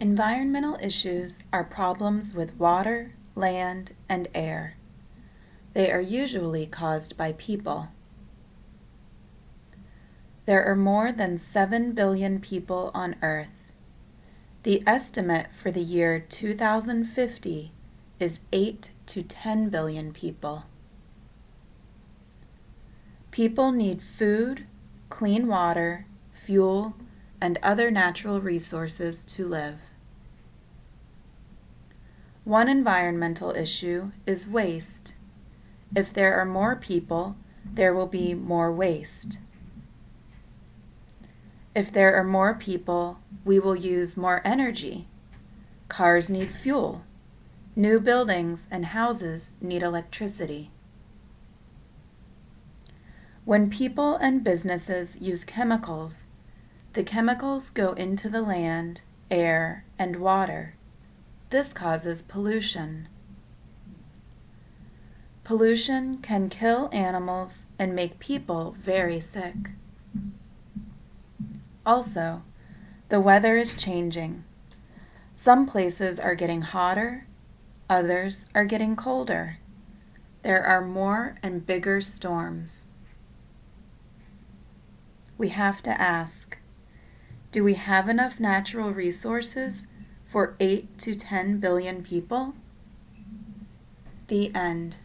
Environmental issues are problems with water, land, and air. They are usually caused by people. There are more than 7 billion people on Earth. The estimate for the year 2050 is 8 to 10 billion people. People need food, clean water, fuel, and other natural resources to live. One environmental issue is waste. If there are more people, there will be more waste. If there are more people, we will use more energy. Cars need fuel. New buildings and houses need electricity. When people and businesses use chemicals, the chemicals go into the land, air, and water. This causes pollution. Pollution can kill animals and make people very sick. Also, the weather is changing. Some places are getting hotter, others are getting colder. There are more and bigger storms. We have to ask, do we have enough natural resources for 8 to 10 billion people? The end.